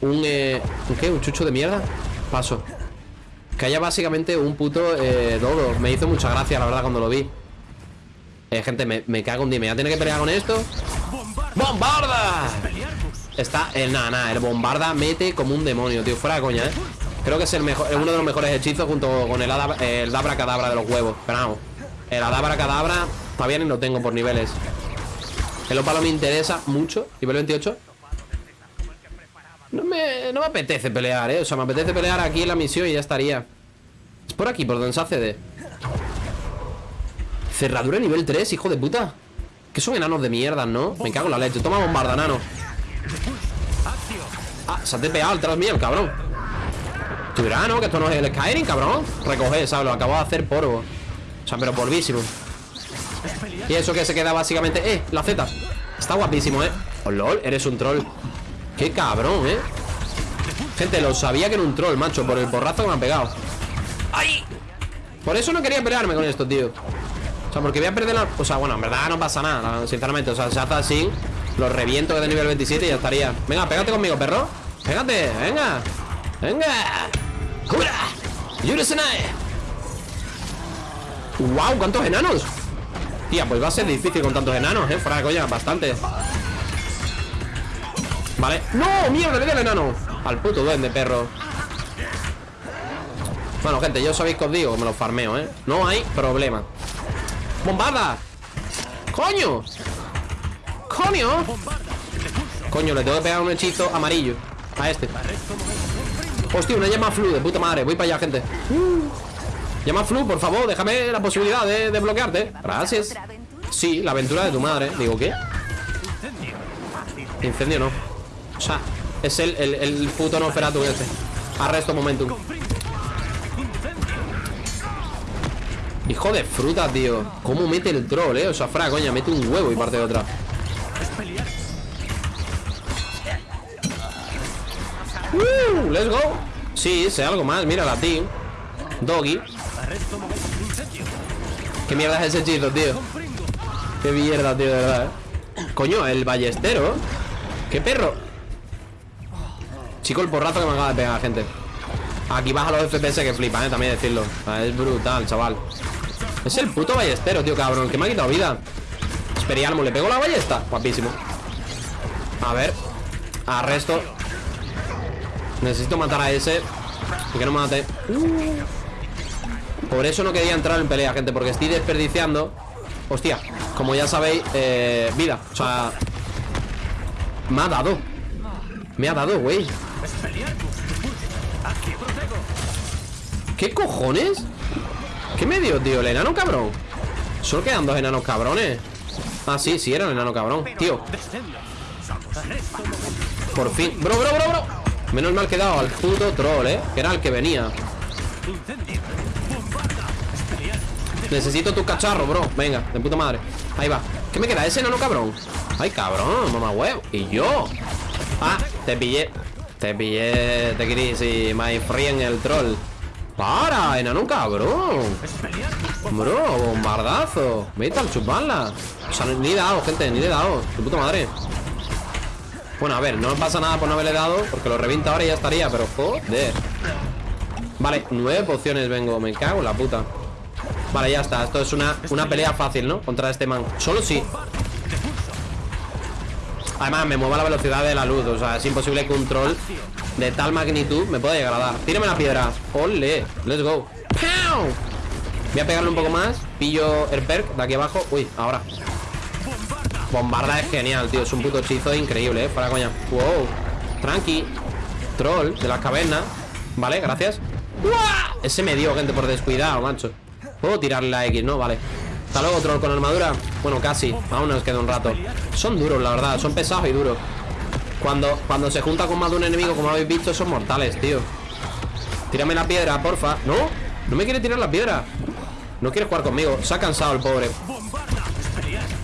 Un, eh, ¿un qué? ¿Un chucho de mierda? Paso Que haya básicamente un puto eh, dodo Me hizo mucha gracia, la verdad, cuando lo vi eh, gente, me, me cago en dime ¿Ya tiene que pelear con esto? ¡Bombarda! Está, el nada, nada El bombarda mete como un demonio, tío Fuera de coña, ¿eh? Creo que es el mejor, uno de los mejores hechizos Junto con el, el Dabra Cadabra de los huevos Pero vamos El Adabra Cadabra Todavía ni lo tengo por niveles El Opalo me interesa mucho Nivel 28 no me, no me apetece pelear, eh. O sea, me apetece pelear aquí en la misión y ya estaría. Es por aquí, por donde se accede Cerradura nivel 3, hijo de puta. Que son enanos de mierda, ¿no? Me cago en la leche. Toma bombarda, enano. Ah, se ha tepeado el mío, el cabrón. Tú dirás, ¿no? Que esto no es el Skyrim, cabrón. Recoge, ¿sabes? Lo acabo de hacer polvo. O sea, pero polvísimo. Y eso que se queda básicamente Eh, la Z. Está guapísimo, ¿eh? Oh, lol, eres un troll Qué cabrón, ¿eh? Gente, lo sabía que era un troll, macho Por el porrazo que me han pegado ¡Ay! Por eso no quería pelearme con esto, tío O sea, porque voy a perder la... O sea, bueno, en verdad no pasa nada Sinceramente, o sea, se hace así Lo reviento que de nivel 27 y ya estaría Venga, pégate conmigo, perro Pégate, venga Venga ¡Cura! ¡Yuresenae! ¡Wow! ¿Cuántos enanos? Tía, pues va a ser difícil con tantos enanos, ¿eh? Fuera de coña, bastante Vale ¡No! ¡Mierda! Le di al enano Al puto duende, perro Bueno, gente, yo sabéis que os digo Que me lo farmeo, ¿eh? No hay problema ¡Bombarda! ¡Coño! ¡Coño! Coño, le tengo que pegar un hechizo amarillo A este Hostia, una llama flu de puta madre Voy para allá, gente Llama flu, por favor, déjame la posibilidad de, de bloquearte Gracias Sí, la aventura de tu madre Digo, ¿qué? Incendio no o sea, es el, el, el puto Nosferatu este Arresto momentum. Hijo de fruta, tío. ¿Cómo mete el troll, eh? O sea, fra, coña, mete un huevo y parte de otra. Uh, Let's go. Sí, sé algo más, mira la team. Doggy. ¿Qué mierda es ese hechizo, tío? Qué mierda, tío, de verdad, eh. Coño, el ballestero. ¿Qué perro? Chico, el porrazo que me acaba de pegar, gente. Aquí baja los FPS que flipan, eh, también decirlo. Es brutal, chaval. Es el puto ballestero, tío, cabrón Que me ha quitado vida. Esperialmo, ¿le pego la ballesta? Guapísimo. A ver Arresto. Necesito matar a ese que no mate. Uh. Por eso no quería entrar en pelea, gente Porque estoy desperdiciando. Hostia, como ya sabéis, eh, vida. O sea Me ha dado Me ha dado, güey ¿Qué cojones? ¿Qué me dio, tío? ¿El enano cabrón? Solo quedan dos enanos cabrones Ah, sí, sí, era el enano cabrón Tío Por fin Bro, bro, bro, bro Menos mal que dado al puto troll, ¿eh? Que era el que venía Necesito tu cacharro, bro Venga, de puta madre Ahí va ¿Qué me queda? ¿Ese enano cabrón? Ay, cabrón, mamá huevo ¿Y yo? Ah, te pillé. Te pillé de gris y my en el troll. ¡Para! ¡Enano cabrón! Bro, bombardazo. Vete al chuparla O sea, ni he dado, gente, ni le he dado Tu puta madre. Bueno, a ver, no pasa nada por no haberle dado Porque lo revienta ahora y ya estaría, pero joder. Vale, nueve pociones vengo Me cago en la puta. Vale, ya está, esto es una, una pelea fácil, ¿no? Contra este man. Solo sí Además, me mueva la velocidad de la luz O sea, es imposible troll de tal magnitud me pueda llegar a dar. Tírame la piedra. Ole, let's go. Voy a pegarle un poco más. Pillo el perk de aquí abajo. Uy, ahora. Bombarda es genial, tío. Es un puto hechizo increíble, eh Para coña. Wow. Tranqui. Troll de las cavernas. Vale, gracias. Ese me dio, gente, por descuidado, macho. Puedo tirarle la X, ¿no? Vale hasta luego, troll con armadura. Bueno, casi, aún nos queda un rato. Son duros, la verdad, son pesados y duros. Cuando, cuando se junta con más de un enemigo Como habéis visto, son mortales, tío. Tírame la piedra, porfa. No, no me quiere tirar la piedra No quiere jugar conmigo, se ha cansado el pobre.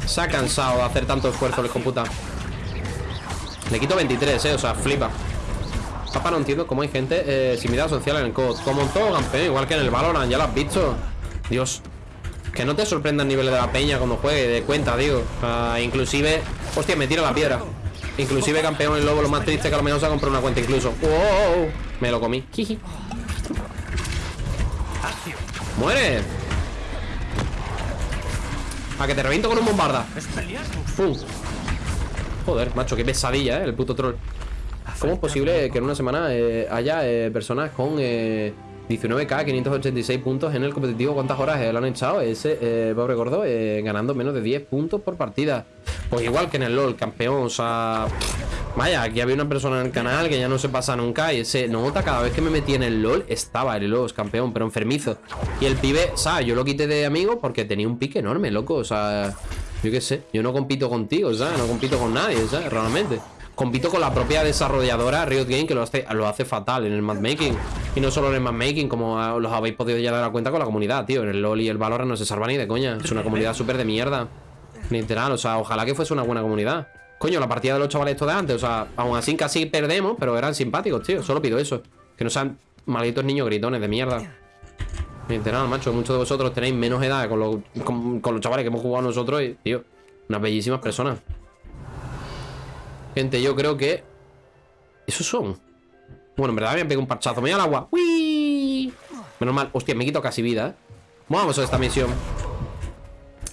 Se ha cansado de hacer tanto esfuerzo, les computa Le quito 23, eh, o sea, flipa. Papá, no entiendo cómo hay gente eh, Sin social en el COD. Como en todo campeón, igual que en el Valorant, ya lo has visto. Dios que no te sorprenda el nivel de la peña cuando juegue, de cuenta, digo. inclusive... Hostia, me tiro la piedra. Inclusive campeón el lobo, lo más triste que a lo mejor ha comprado una cuenta incluso. ¡Wow! Me lo comí. ¡Muere! A que te reviento con un bombarda. Joder, macho, qué pesadilla, ¿eh? El puto troll. ¿Cómo es posible que en una semana eh, haya eh, personas con... Eh, 19k, 586 puntos en el competitivo. ¿Cuántas horas eh, lo han echado ese eh, pobre gordo? Eh, ganando menos de 10 puntos por partida. Pues igual que en el LOL, campeón. O sea, vaya, aquí había una persona en el canal que ya no se pasa nunca. Y ese nota cada vez que me metí en el LOL estaba el LOL, campeón, pero enfermizo. Y el pibe, o sea, yo lo quité de amigo porque tenía un pique enorme, loco. O sea, yo qué sé, yo no compito contigo, o sea, no compito con nadie, ¿sabes? Realmente. Compito con la propia desarrolladora Riot Game que lo hace, fatal en el matchmaking. Y no solo en el matchmaking, como los habéis podido ya dar cuenta con la comunidad, tío. En el LoL y el Valorant no se salva ni de coña. Es una comunidad súper de mierda. Literal, o sea, ojalá que fuese una buena comunidad. Coño, la partida de los chavales estos de antes, o sea, aún así casi perdemos, pero eran simpáticos, tío. Solo pido eso. Que no sean malditos niños gritones de mierda. Literal, macho, muchos de vosotros tenéis menos edad con los, con los chavales que hemos jugado nosotros y, tío, unas bellísimas personas. Gente, yo creo que... ¿Esos son? Bueno, en verdad me pegado un parchazo. Me voy al agua. ¡Uy! Menos mal. Hostia, me quito casi vida, ¿eh? Vamos a esta misión.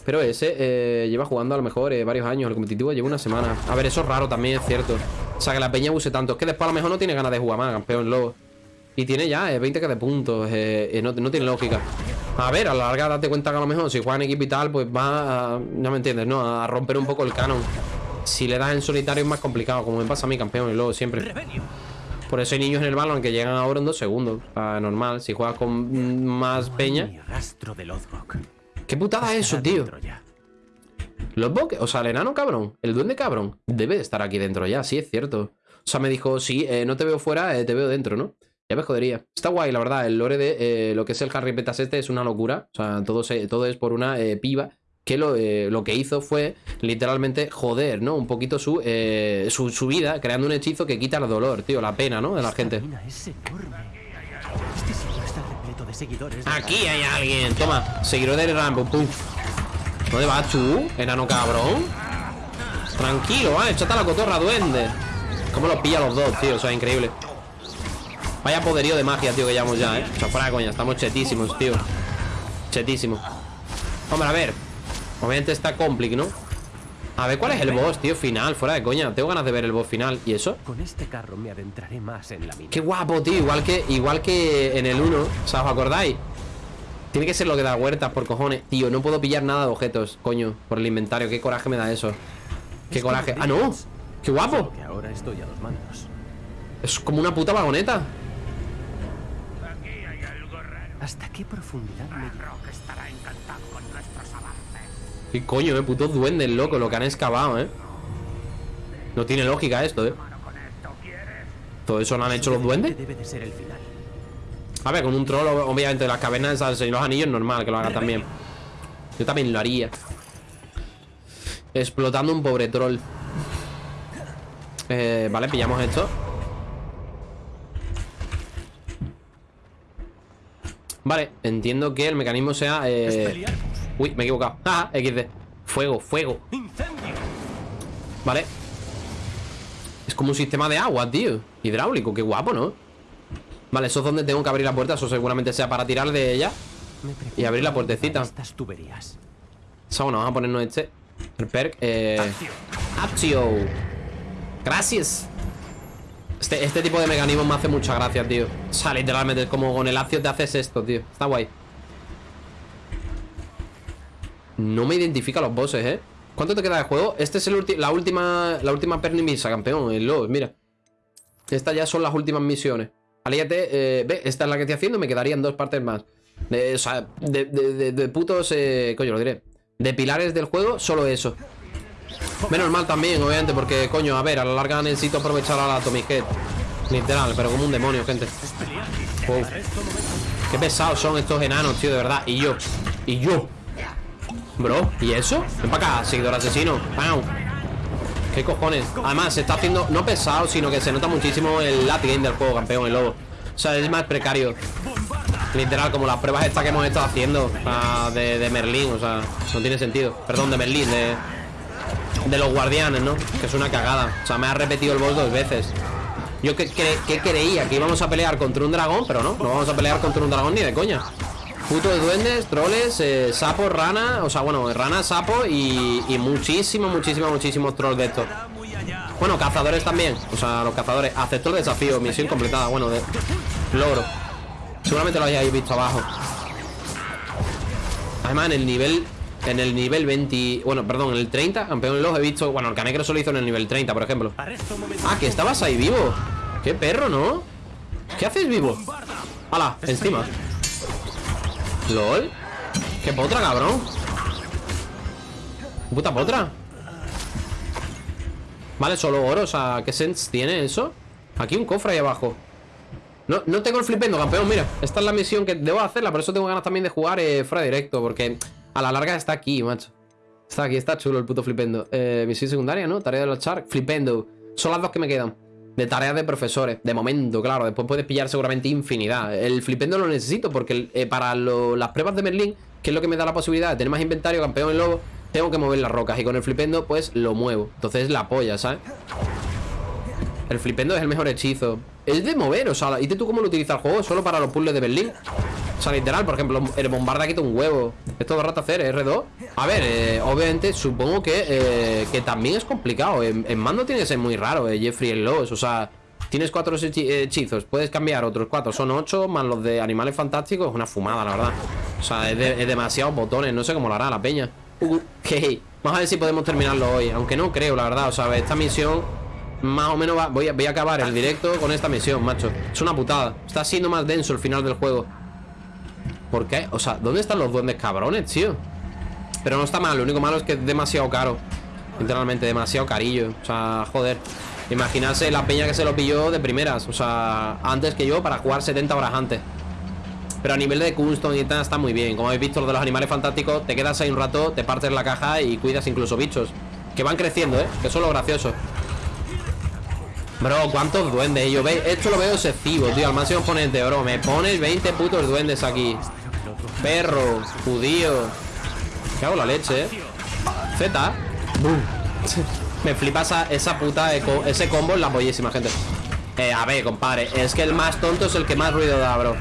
Pero ese eh, lleva jugando a lo mejor eh, varios años. El competitivo lleva una semana. A ver, eso es raro también, es cierto. O sea, que la peña use tanto. Es que después a lo mejor no tiene ganas de jugar más, campeón lobo. Y tiene ya 20 eh, que de puntos. No, no, tiene lógica. A ver, a la larga date cuenta que a lo mejor si juega en equipo y tal, pues va a, Ya me entiendes, ¿no? A romper un poco el canon. Si le das en solitario es más complicado, como me pasa a mi campeón y luego siempre. Por eso hay niños en el balón que llegan ahora en dos segundos. normal, si juegas con más peña. ¿Qué putada es eso, tío? Los o sea, el enano cabrón, el duende cabrón, debe de estar aquí dentro ya, sí, es cierto. O sea, me dijo, sí, eh, no te veo fuera, eh, te veo dentro, ¿no? Ya me jodería. Está guay, la verdad, el lore de eh, lo que es el Harry Petas este es una locura. O sea, todo, todo es por una piba que eh, lo, que hizo fue literalmente joder, ¿no? Un poquito su, eh, su, vida, creando un hechizo que quita el dolor, tío, la pena, ¿no? De la gente. Aquí hay alguien. Toma, seguidor del Rambo. Pum. ¿Dónde vas tú, enano cabrón? Tranquilo, ¿vale? Échate a la cotorra, duende. ¿Cómo los pilla los dos, tío? O sea, increíble. Vaya poderío de magia, tío, que llevamos ya, ¿eh? O sea, fuera coña, estamos chetísimos, tío. Chetísimos. Hombre, a ver Obviamente está complicado, ¿no? A ver, ¿cuál es el boss, tío? Final, fuera de coña Tengo ganas de ver el boss final ¿Y eso? Con este carro me adentraré más en la mina Qué guapo, tío Igual que, igual que en el 1 O sea, ¿os acordáis? Tiene que ser lo que da huertas, por cojones Tío, no puedo pillar nada de objetos, coño Por el inventario, qué coraje me da eso Qué coraje ¡Ah, no! ¡Qué guapo! ahora estoy a los mandos. Es como una puta vagoneta ¿Hasta qué profundidad me... ¿Qué coño, eh? Putos duendes, loco, lo que han excavado, eh. No tiene lógica esto, eh. ¿Todo eso lo han hecho los duendes? A ver, con un troll, obviamente Las cavernas de los anillos, normal que lo haga también. Yo también lo haría. Explotando un pobre troll. Eh, Vale, pillamos esto. Vale, entiendo que el mecanismo sea eh... Uy, me he equivocado. Ah, XD Fuego, fuego. Vale. Es como un sistema de agua, tío. Hidráulico, qué guapo, ¿no? Vale, eso es donde tengo que abrir la puerta. Eso seguramente sea para tirar de ella Y abrir la puertecita. Estas tuberías. So, bueno, vamos a ponernos este. El perk eh... Accio Gracias. Este, este tipo de mecanismos me hace mucha gracia, tío. O sea, literalmente, como con el accio te haces esto, tío. Está guay no me identifica los bosses, ¿eh? ¿Cuánto te queda de juego? Este es el la última La última pernimisa, campeón El LOL, mira. Estas ya son las últimas misiones. Alíate, eh, ve, esta es la que estoy haciendo Me quedarían dos partes más. De, O sea, de, de, putos eh, Coño, lo diré. De pilares del juego, solo eso. Menos mal también, obviamente Porque, coño, a ver, a la larga necesito aprovechar a la Atomic Head. Literal, pero como un demonio, gente. Qué pesados son estos enanos, tío, de verdad. Y yo, y yo Bro, ¿y eso? Ven para acá, seguidor asesino ¡Pau! ¿Qué cojones? Además, se está haciendo no pesado, sino que se nota muchísimo el late game del juego, campeón, el lobo O sea, es más precario Literal, como las pruebas estas que hemos estado haciendo de, de, Merlín, o sea, no tiene sentido Perdón, de Merlín, de... de los guardianes, ¿no? Que es una cagada. O sea, me ha repetido el boss dos veces. Yo que, que, creía que íbamos a pelear contra un dragón, pero no, no vamos a pelear contra un dragón ni de coña. Puto de duendes, troles, eh, sapo, rana O sea, bueno, rana, sapo y, y muchísimos, muchísimos, muchísimos trolls de estos Bueno, cazadores también O sea, los cazadores Acepto el desafío, misión completada Bueno, de logro Seguramente lo hayáis visto abajo Además, en el nivel En el nivel 20... Bueno, perdón, en el 30 Campeón los he visto... Bueno, el Canecro solo hizo en el nivel 30, por ejemplo Ah, que estabas ahí vivo Qué perro, ¿no? ¿Qué haces vivo? ¡Hala! Encima ¿Lol? ¿Qué potra, cabrón? Puta potra Vale, solo oro, o sea, ¿qué sense tiene eso? Aquí un cofre ahí abajo no, no tengo el flipendo, campeón, mira Esta es la misión que debo hacerla Por eso tengo ganas también de jugar eh, fuera directo Porque a la larga está aquí, macho Está aquí, está chulo el puto flipendo eh, Misión secundaria, ¿no? Tarea de los Shark Flipendo Son las dos que me quedan de tareas de profesores. De momento, claro. Después puedes pillar seguramente infinidad. El flipendo lo necesito porque eh, para las pruebas de Merlín, que es lo que me da la posibilidad de tener más inventario, campeón en lobo, tengo que mover las rocas. Y con el flipendo, pues lo muevo. Entonces es la polla, ¿sabes? El flipendo es el mejor hechizo. Es de mover, o sea, ¿y tú cómo lo utiliza el juego? Solo para los puzzles de Berlín. O sea, literal, por ejemplo, el bombarda quita un huevo. Esto todo rato hacer, R2. A ver, eh, obviamente, supongo que, eh, que también es complicado. En, mando tiene que ser muy raro, eh, Jeffrey el Loss. O sea, tienes cuatro hechizos, puedes cambiar otros cuatro. Son ocho, más los de animales fantásticos. Es una fumada, la verdad. O sea, es, demasiados botones. No sé cómo lo hará la peña. Uh, ok. Vamos a ver si podemos terminarlo hoy. Aunque no creo, la verdad. O sea, esta misión más o menos va, voy, a, voy a acabar el directo con esta misión, macho. Es una putada. Está siendo más denso el final del juego. ¿Por qué? O sea, ¿dónde están los duendes cabrones, tío? Pero no está mal, lo único malo es que es demasiado caro. Literalmente, demasiado carillo. O sea, joder. Imaginarse la peña que se lo pilló de primeras. O sea, antes que yo para jugar 70 horas antes. Pero a nivel de custom y tal está muy bien. Como habéis visto, lo de los animales fantásticos Te quedas ahí un rato, te partes la caja y cuidas incluso bichos. Que van creciendo, ¿eh? Que eso es lo gracioso Bro, ¿cuántos duendes? Yo ve, esto lo veo excesivo, tío. Al máximo exponente, bro. Me pones 20 putos duendes aquí. Perro, judío. ¿Qué hago la leche, eh? Z. Me flipa esa, puta Ese combo en la bollísima, gente. Eh, a ver, compadre Es que el más tonto es el que más ruido da, bro.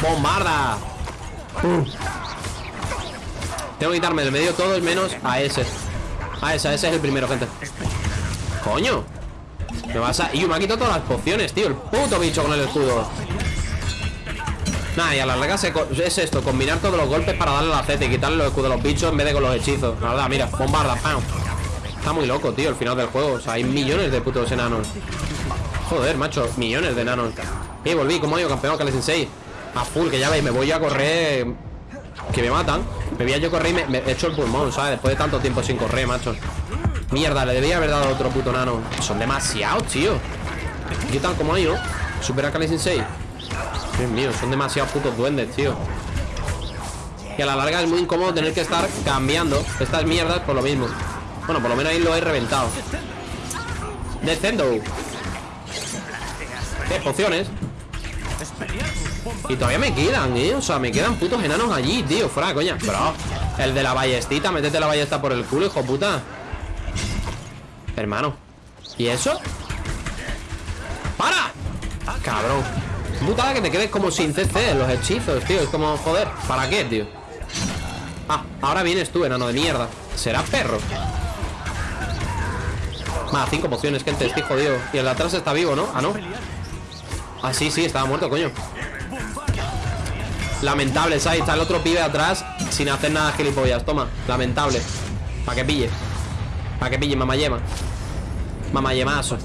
¡Bombarda! Tengo que quitarme del medio todo el menos a ese. A ese, a ese es el primero, gente Coño. Me vas a... Y me ha quitado todas las pociones, tío El puto bicho con el escudo. Nada, y a la larga es esto Combinar todos los golpes para darle la Z Y quitarle los escudos a los bichos en vez de con los hechizos. La verdad, mira, bombarda, ¡pam! Está muy loco, tío, el final del juego. O sea, hay millones de putos enanos. Joder, macho, millones de enanos. Y volví, como digo, campeón Kale Sensei A full, que ya veis, me voy a correr Que me matan. Me voy a yo correr y me, he hecho el pulmón, ¿sabes? Después de tanto tiempo sin correr, macho Mierda, le debía haber dado otro puto nano. Son demasiados, tío. ¿Qué tal como hay, no? Supera Kali Sensei Dios mío, son demasiados putos duendes, tío. Y a la larga es muy incómodo tener que estar cambiando Estas mierdas por lo mismo. Bueno, por lo menos ahí lo he reventado. Descendo. Pociones. Y todavía me quedan, eh. O sea, me quedan putos enanos allí, tío. Fuera, coña. Bro, el de la ballestita Métete la ballesta por el culo, hijo puta Hermano ¿Y eso? ¡Para! Cabrón Putada que te quedes como sin CC los hechizos, tío Es como, joder, ¿para qué, tío? Ah, ahora vienes tú, enano de mierda ¿Será perro? Más, cinco pociones, gente, estoy jodido Y el de atrás está vivo, ¿no? Ah, no Ah, sí, sí, estaba muerto, coño Lamentable, ¿sabes? Está el otro pibe atrás Sin hacer nada gilipollas, toma Lamentable Para que pille Para que pille, mamayema Mamayemazo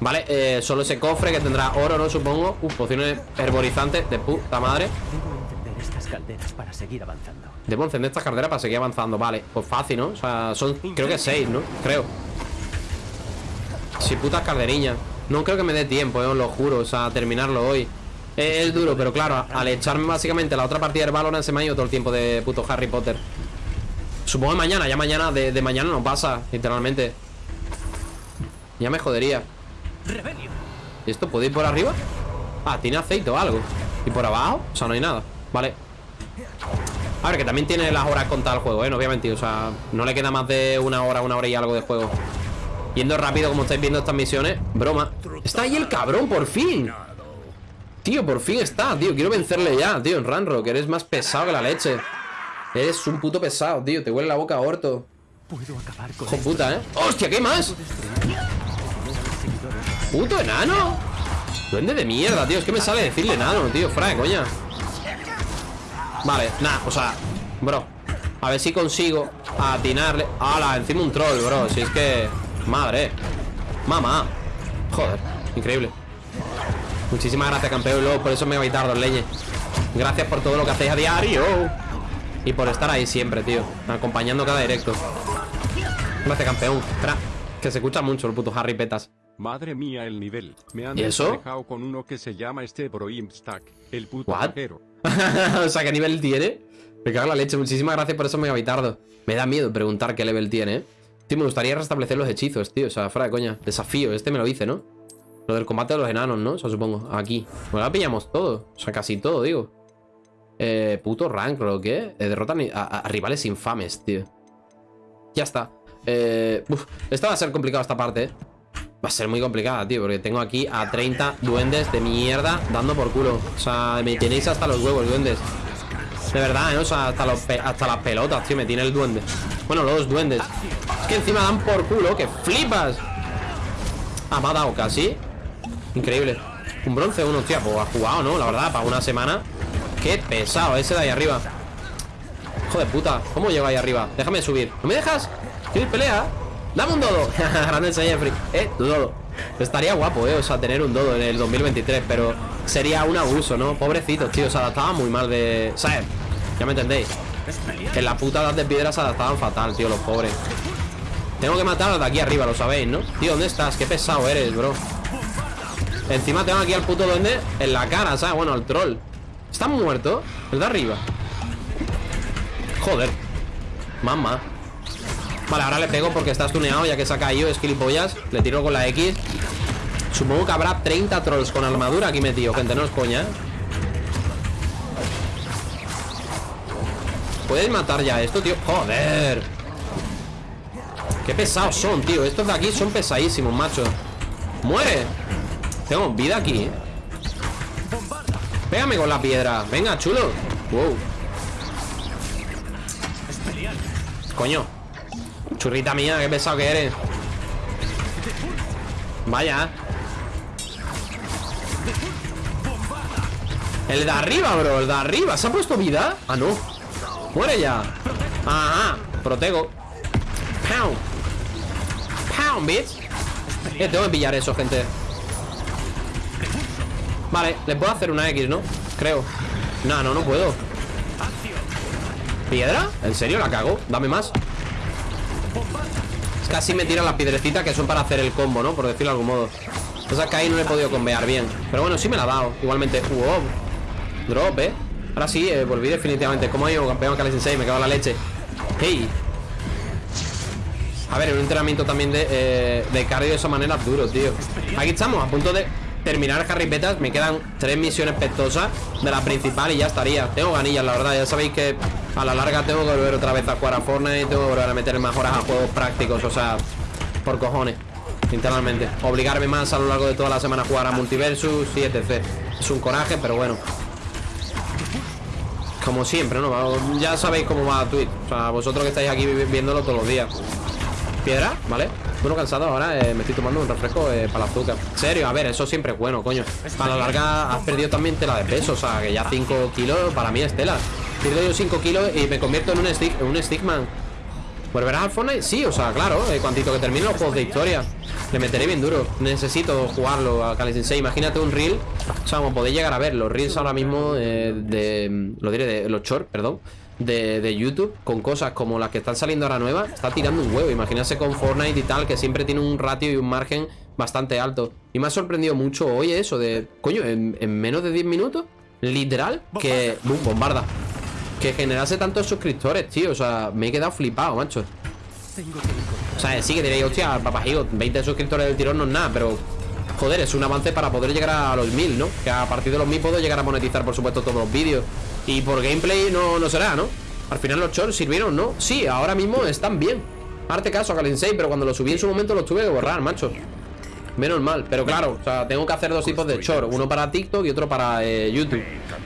Vale, eh, solo ese cofre que tendrá oro, ¿no? Supongo. Uf, pociones herborizantes de puta madre. Debo encender estas calderas para seguir avanzando. Debo encender estas calderas para seguir avanzando. Vale, pues fácil, ¿no? O sea, son, creo que seis, ¿no? Creo. Sí, putas calderiñas. No creo que me dé tiempo, eh, os lo juro. O sea, terminarlo hoy Es, duro, pero claro, al echarme básicamente la otra partida del Valorant Se me ha ido todo el tiempo de puto Harry Potter Supongo que mañana, ya mañana, de, de mañana no pasa, literalmente Ya me jodería ¿Y esto puede ir por arriba? Ah, tiene aceite o algo ¿Y por abajo? O sea, no hay nada Vale A ver, que también tiene las horas contadas el juego, ¿eh? No obviamente, o sea, no le queda más de una hora, una hora y algo de juego. Yendo rápido, como estáis viendo estas misiones. Broma. Está ahí el cabrón, por fin. Tío, por fin está, tío. Quiero vencerle ya, tío, en Ranro, que eres más pesado que la leche. Eres un puto pesado, tío. Te huele la boca a orto. Puedo acabar con puta, ¿eh? ¡Hostia, qué más! ¡Puto enano! Duende de mierda, tío. Es que me sale decirle enano, tío. Fuera de coña. Vale, nada, o sea, bro. A ver si consigo atinarle. ¡Hala! Encima un troll, bro. Si es que. Madre. Mamá. Joder, increíble. Muchísimas gracias, campeón. Luego por eso me vais a dos leñes. Gracias por todo lo que hacéis a diario. Y por estar ahí siempre, tío. Acompañando cada directo. Gracias, campeón. Espera, que se escucha mucho el puto Harry Petas. Madre mía el nivel. Me han ¿Y eso? dejado con uno que se llama este Bro Stack, el puto o sea, ¿qué nivel tiene? Me cago en la leche. Muchísimas gracias por eso, megabitardo. Me da miedo preguntar qué level tiene, ¿eh? Tío, me gustaría restablecer los hechizos, tío. O sea, fuera de coña. Desafío. Este me lo hice, ¿no? Lo del combate de los enanos, ¿no? O sea, supongo. Aquí. Pues la pillamos todo. O sea, casi todo, digo. Eh, puto rank, ¿o qué? Eh, derrotan a, rivales infames, tío. Ya está. Eh, uf, esta va a ser complicada esta parte, ¿eh? Va a ser muy complicada, tío, porque tengo aquí a 30 duendes de mierda dando por culo. O sea, me tenéis hasta los huevos, duendes. De verdad, ¿eh? O sea, hasta, hasta las pelotas, tío, me tiene el duende. Bueno, los duendes. Es que encima dan por culo, que flipas. Ah, me ha dado casi. Increíble. Un bronce uno, hostia, pues ha jugado, ¿no? La verdad, para una semana. Qué pesado ese de ahí arriba. Hijo de puta, ¿cómo llego ahí arriba? Déjame subir. ¿No me dejas? ¿Quiero ir pelea? ¡Dame un dodo! Grande Jeffrey. Eh, tu dodo. Estaría guapo, eh, o sea, tener un dodo en el 2023, pero sería un abuso, ¿no? Pobrecitos, tío, se adaptaban muy mal de... ¿Sabes? Ya me entendéis. En la puta edad de piedra se adaptaban fatal, tío, los pobres. Tengo que matar al de aquí arriba, lo sabéis, ¿no? Tío, ¿dónde estás? Qué pesado eres, bro. Encima tengo aquí al puto duende en la cara, ¿sabes? Bueno, al troll. ¿Está muerto? El de arriba. Joder. Mamá. Vale, ahora le pego porque está stuneado ya que se ha caído, es gilipollas. Le tiro con la X. Supongo que habrá 30 trolls con armadura aquí metido, gente, no es coña. ¿eh? ¿Puedes matar ya esto, tío? ¡Joder! Qué pesados son, tío. Estos de aquí son pesadísimos, macho. ¡Muere! Tengo vida aquí, ¿eh? Pégame con la piedra. Venga, chulo. Wow. Coño. Churrita mía, qué pesado que eres. Vaya. El de arriba, bro, el de arriba. ¿Se ha puesto vida? Ah, no. Muere ya. Ajá. Protego. Pound. Pound, bitch. Eh, tengo que pillar eso, gente. Vale, le puedo hacer una X, ¿no? Creo. No, no, no puedo. ¿Piedra? ¿En serio la cago? Dame más. Es que así me tiran las piedrecitas que son para hacer el combo, ¿no? Por decirlo de algún modo. Sea que ahí no he podido convear bien. Pero bueno, sí me la ha dado. Igualmente. Wow. Drop, ¿eh? Ahora sí, eh, volví definitivamente. ¿Cómo ha ido, campeón Kali Sensei? Me cago en la leche. Hey. A ver, un entrenamiento también de, eh, de cardio de esa manera es duro, tío. Aquí estamos, a punto de terminar Harry Petas. Me quedan tres misiones pestosas de la principal y ya estaría. Tengo ganillas, la verdad. Ya sabéis que a la larga tengo que volver otra vez a jugar a Fortnite. Tengo que volver a meter más horas a juegos prácticos. O sea, por cojones. Literalmente. Obligarme más a lo largo de toda la semana a jugar a Multiversus y etc. Es un coraje, pero bueno. Como siempre, ¿no? Ya sabéis cómo va Twitch. O sea, vosotros que estáis aquí vi- viéndolo todos los días. Piedra, ¿vale? Bueno, cansado ahora, eh, me estoy tomando un refresco eh, para el azúcar. Serio, a ver, eso siempre es bueno, coño. A la larga has perdido también tela de peso, o sea, que ya 5 kilos para mí es tela. Pierdo yo 5 kilos y me convierto en un, stick, un stickman. ¿Volverás al Fortnite? Sí, o sea, claro, eh, cuantito que termine los juegos de historia. Le meteré bien duro. Necesito jugarlo a Kali Sensei. Imagínate un reel. O sea, como podéis llegar a ver, los reels ahora mismo eh, de. Lo diré, de los shorts, perdón. De, de YouTube, con cosas como las que están saliendo ahora nuevas, está tirando un huevo. Imagínate con Fortnite y tal, que siempre tiene un ratio y un margen bastante alto. Y me ha sorprendido mucho hoy eso de. Coño, en, en menos de 10 minutos, literal, que. Boom, bombarda. Que generase tantos suscriptores, tío. O sea, me he quedado flipado, macho. O sea, sí que diréis, hostia, papajigo, 20 suscriptores del tirón no es nada, pero joder, es un avance para poder llegar a los 1000, ¿no? Que a partir de los 1000 puedo llegar a monetizar, por supuesto, todos los vídeos. Y por gameplay no, no será, ¿no? Al final los shorts sirvieron, ¿no? Sí, ahora mismo están bien Arte caso a Kalensei, pero cuando lo subí en su momento los tuve que borrar, macho Menos mal, pero claro, o sea, tengo que hacer dos tipos de short Uno para TikTok y otro para eh, YouTube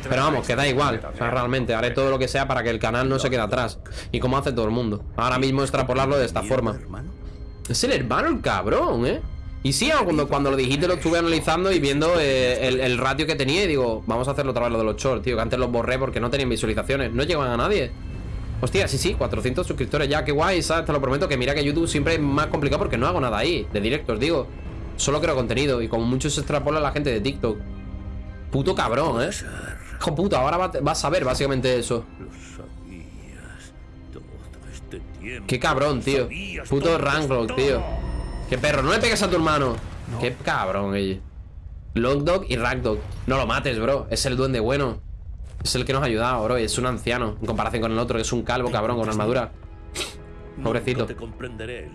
Pero vamos, que da igual O sea, realmente, haré todo lo que sea para que el canal no se quede atrás Y como hace todo el mundo Ahora mismo extrapolarlo de esta forma Es el hermano el cabrón, ¿eh? Y sí, cuando, cuando lo dijiste lo estuve analizando y viendo eh, el, el, ratio que tenía Y digo, vamos a hacerlo otra vez lo de los shorts, tío Que antes los borré porque no tenían visualizaciones No llegaban a nadie Hostia, sí, sí, 400 suscriptores ya, qué guay, ¿sabes? Te lo prometo que mira que YouTube siempre es más complicado porque no hago nada ahí De directos, digo Solo creo contenido y como mucho se extrapola la gente de TikTok. Puto cabrón, ¿eh? Hijo puta, ahora vas a ver básicamente eso. Qué cabrón, tío. Puto Ranklock, tío. Qué perro, no le pegues a tu hermano. Qué cabrón, ella. Dog y Rankdog. No lo mates, bro. Es el duende bueno. Es el que nos ha ayudado, bro. Y es un anciano. En comparación con el otro, que es un calvo, cabrón, con armadura. Pobrecito. te comprenderé,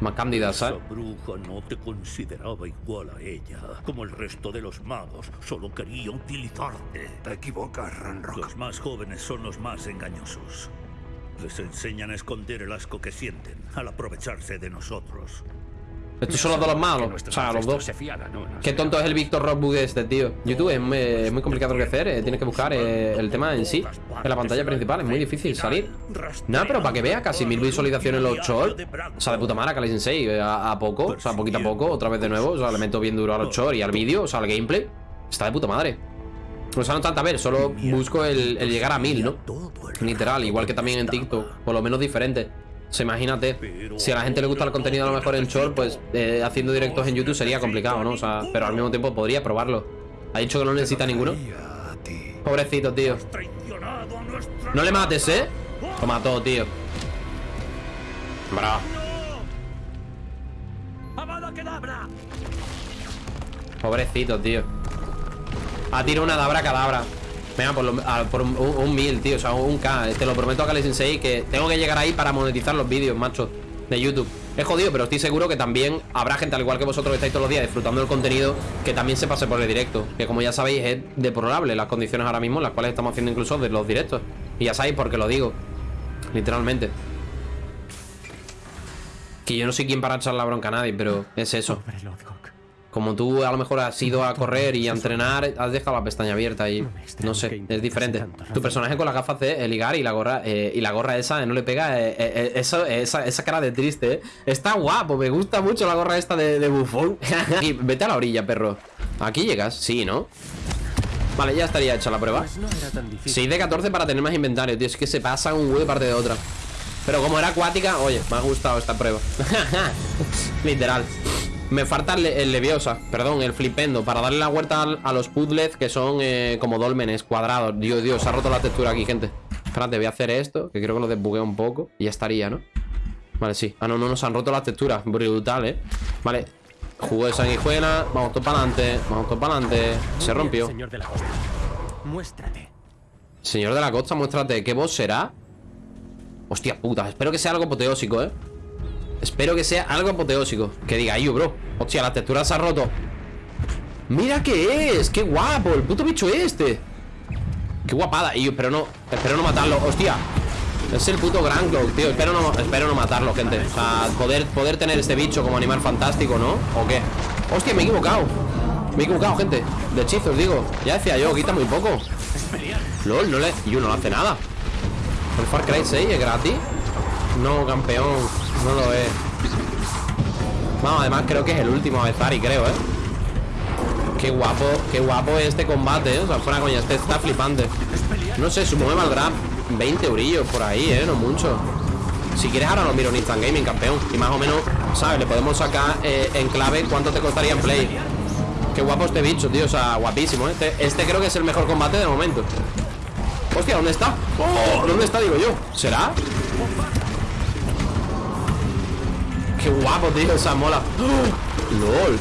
más cándida, ¿sabes? Esa bruja no te consideraba igual a ella, como el resto de los magos. Solo quería utilizarte. Te equivocas, Ranrock. Los más jóvenes son los más engañosos. Les enseñan a esconder el asco que sienten al aprovecharse de nosotros. Estos son los dos malos. O sea, los dos. Qué tonto es el Víctor Rockwood este, tío. YouTube es muy, complicado de hacer. Eh. Tienes que buscar eh, el tema en sí. En la pantalla principal. Es muy difícil salir. Nada, pero para que vea, casi mil visualizaciones en los shorts. O sea, de puta madre, Kali Sensei. Eh, a, a, poco. O sea, poquito a poco. Otra vez de nuevo. O sea, le meto bien duro a los shorts y al vídeo. O sea, al gameplay. Está de puta madre. O sea, no tanto a ver, solo busco el, el llegar a mil, ¿no? Literal, igual que también en TikTok. Por lo menos diferente. Se imagínate, si a la gente le gusta el contenido a lo mejor en short, pues eh, haciendo directos en YouTube sería complicado, ¿no? O sea, pero al mismo tiempo podría probarlo. ¿Ha dicho que no necesita ninguno? Pobrecito, tío. No le mates, ¿eh? Lo mató, tío. Bra. Pobrecito, tío. Ha tirado una dabra cadabra. Venga, por, un, mil, tío, o sea, un K. Te lo prometo a Kali Sensei que tengo que llegar ahí para monetizar los vídeos, macho De YouTube. Es jodido, pero estoy seguro que también habrá gente, al igual que vosotros que estáis todos los días disfrutando del contenido Que también se pase por el directo Que como ya sabéis es deplorable las condiciones ahora mismo En las cuales estamos haciendo incluso de los directos. Y ya sabéis por qué lo digo Literalmente. Que yo no soy quien para echar la bronca a nadie, pero es eso como tú a lo mejor has ido a correr y a entrenar, has dejado la pestaña abierta y no sé, es diferente. Tu personaje con las gafas de ligar y la gorra eh, y la gorra esa no le pega eh, eso, esa, cara de triste. Está guapo, me gusta mucho la gorra esta de, bufón. y vete a la orilla, perro. Aquí llegas, sí, ¿no? Vale, ya estaría hecha la prueba. 6 pues de 14 para tener más inventario, tío. Es que se pasa un huevo de parte de otra. Pero como era acuática, oye, me ha gustado esta prueba. Literal. Me falta el, Leviosa, perdón, el Flipendo Para darle la vuelta a, los puzzles que son eh, como dolmenes cuadrados. Dios, Dios, se ha roto la textura aquí, gente. Espérate, voy a hacer esto, que creo que lo desbugué un poco Y ya estaría, ¿no? Vale, sí. Ah, no, no, nos han roto las texturas. Brutal, ¿eh? Vale. Jugo de sanguijuela Vamos todo para adelante Vamos todo para adelante. Se rompió. Señor de la costa. Muéstrate. Señor de la costa, muéstrate. ¿Qué voz será? Hostia puta Espero que sea algo apoteósico, ¿eh? Espero que sea algo apoteósico Que diga, yo, bro Hostia, la textura se ha roto Mira qué es, qué guapo El puto bicho este. Qué guapada, y yo espero no, espero no matarlo. Hostia, es el puto Grand tío espero no, espero no matarlo, gente. O sea, poder, poder tener este bicho como animal fantástico, ¿no? ¿O qué? Hostia, me he equivocado Me he equivocado, gente. De hechizos, digo Ya decía yo, quita muy poco. LOL, no le... yo no hace nada. El Far Cry 6 es gratis No, campeón no lo es Vamos, además creo que es el último Avezari, creo, ¿eh? Qué guapo, qué guapo este combate, ¿eh? O sea, fuera coña, este está flipante No sé, supongo que valdrá 20 eurillos por ahí, ¿eh? No mucho Si quieres ahora lo miro en Instant Gaming, campeón Y más o menos, ¿sabes? Le podemos sacar eh, en clave cuánto te costaría en Play Qué guapo este bicho, tío, o sea, guapísimo ¿eh? Este, este creo que es el mejor combate de momento Hostia, ¿dónde está? ¡Oh! ¿Dónde está, digo yo? ¿Será? Qué guapo, tío, esa mola. LOL.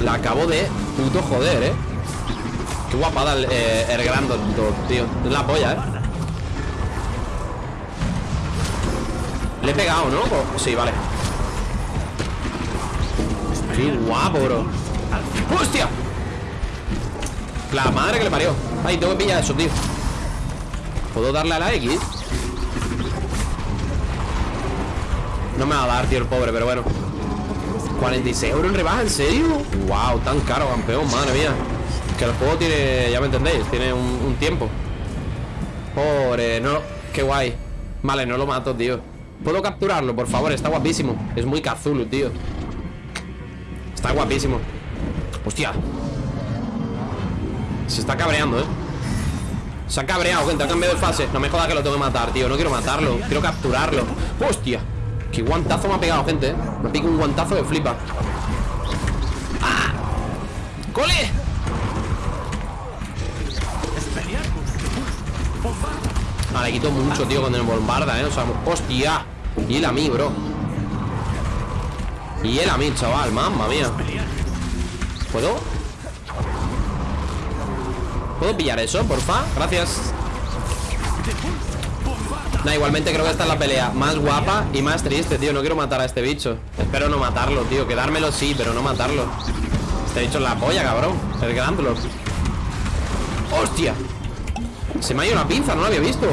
La acabo de puto joder, eh. Qué guapada el, eh, el tío. Es la polla, eh. Le he pegado, ¿no? Sí, vale. Qué guapo, bro. ¡Hostia! La madre que le parió. Ay, tengo que pillar eso, tío. ¿Puedo darle a la X? No me va a dar, tío, el pobre, pero bueno. 46 euros en rebaja, ¿en serio? Wow, tan caro, campeón, madre mía. Que el juego tiene, ya me entendéis Tiene un, tiempo. Pobre, no, qué guay. Vale, no lo mato, tío. ¿Puedo capturarlo, por favor? Está guapísimo. Es muy Kazulu, tío. Está guapísimo. Hostia. Se está cabreando, eh. Se ha cabreado, gente, ha cambiado de fase. No me jodas que lo tengo que matar, tío. No quiero matarlo, quiero capturarlo. Hostia Qué guantazo me ha pegado, gente, eh Me pica un guantazo que flipa ¡Ah! ¡Cole! Ah, le quito mucho, tío, cuando me bombarda, ¿eh? O sea, hostia Y él a mí, bro Y él a mí, chaval, mamma mía ¿Puedo? ¿Puedo pillar eso, porfa? Gracias Nah, igualmente creo que esta es la pelea Más guapa y más triste, tío No quiero matar a este bicho Espero no matarlo, tío Quedármelo sí, pero no matarlo Este bicho es la polla, cabrón El grándolo ¡Hostia! Se me ha ido una pinza, no lo había visto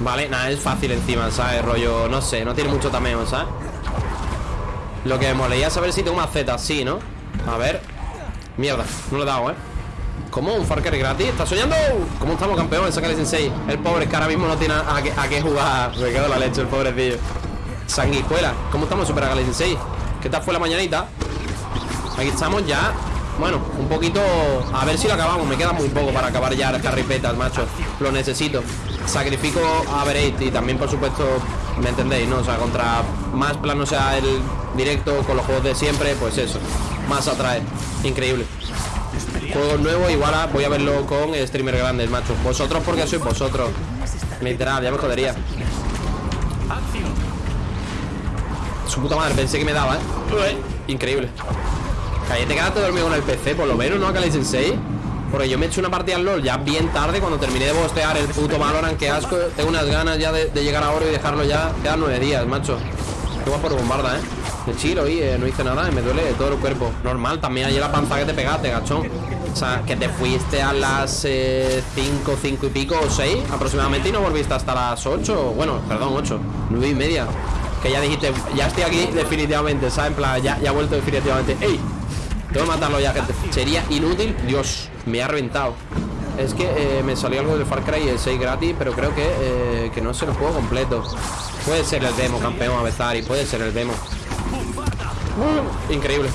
Vale, nada, es fácil encima, ¿sabes? Rollo, no sé, no tiene mucho tameo, ¿sabes? Lo que me molaría saber si tengo más Z, sí, ¿no? A ver Mierda, no lo he dado, ¿eh? ¿Cómo? ¿Un Far gratis? ¿Estás soñando? ¿Cómo estamos, campeón? Sácale Sensei El pobre es que ahora mismo no tiene a qué, a qué jugar Me quedo la leche, el pobrecillo Sanguijuela ¿Cómo estamos, Super Galaxy Sensei? ¿Qué tal fue la mañanita? Aquí estamos ya Bueno, un poquito A ver si lo acabamos Me queda muy poco para acabar ya las carripetas, macho Lo necesito Sacrifico a Bereit Y también, por supuesto ¿Me entendéis, no? O sea, contra más plano sea el directo Con los juegos de siempre Pues eso Más atrae Increíble Juego nuevo Igual voy a verlo con streamer grandes, macho. Vosotros porque sois vosotros. Literal, ya me jodería. Su puta madre, pensé que me daba, ¿eh? Increíble. Cállate, quedaste dormido con el PC, por lo menos, ¿no? Akali Sensei Porque yo me he hecho una partida al LoL ya bien tarde Cuando terminé de bostear el puto Valorant Que asco, tengo unas ganas ya de, llegar a oro Y dejarlo ya, quedan nueve días, macho. Qué guapo por bombarda, ¿eh? Me chilo y no hice nada y me duele todo el cuerpo. Normal, también ayer la panza que te pegaste, gachón O sea, que te fuiste a las 5, 5 y pico o 6 Aproximadamente y no volviste hasta las 8 Bueno, perdón, 8, 9 y media. Que ya dijiste, ya estoy aquí definitivamente ¿Sabes? En plan, ya, ya he vuelto definitivamente. ¡Ey! Tengo que matarlo ya, gente. Sería inútil Dios, me ha reventado. Es que eh, me salió algo del Far Cry el 6 gratis Pero creo que, eh, que no es el juego completo. Puede ser el demo, campeón Avezari Puede ser el demo. Uh, Increíble